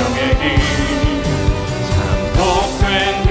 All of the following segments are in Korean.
생명의 길참 복된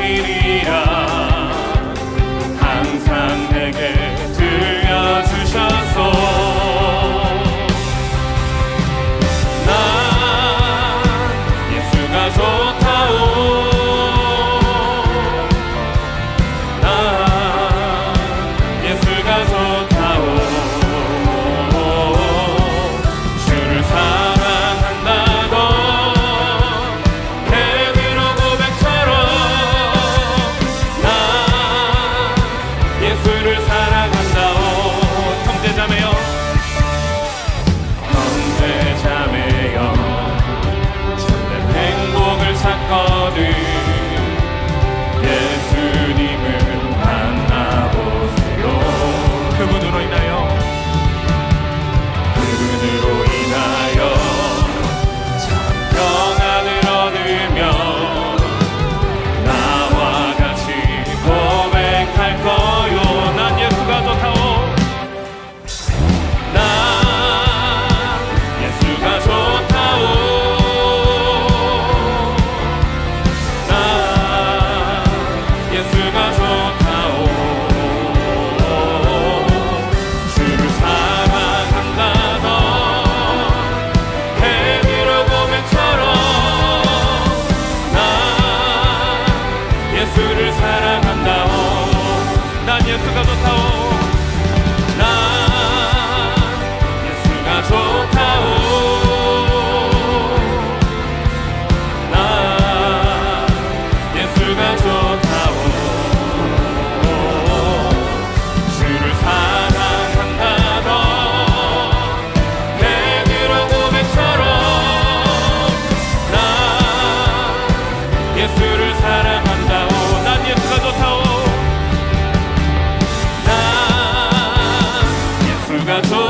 No. Santo.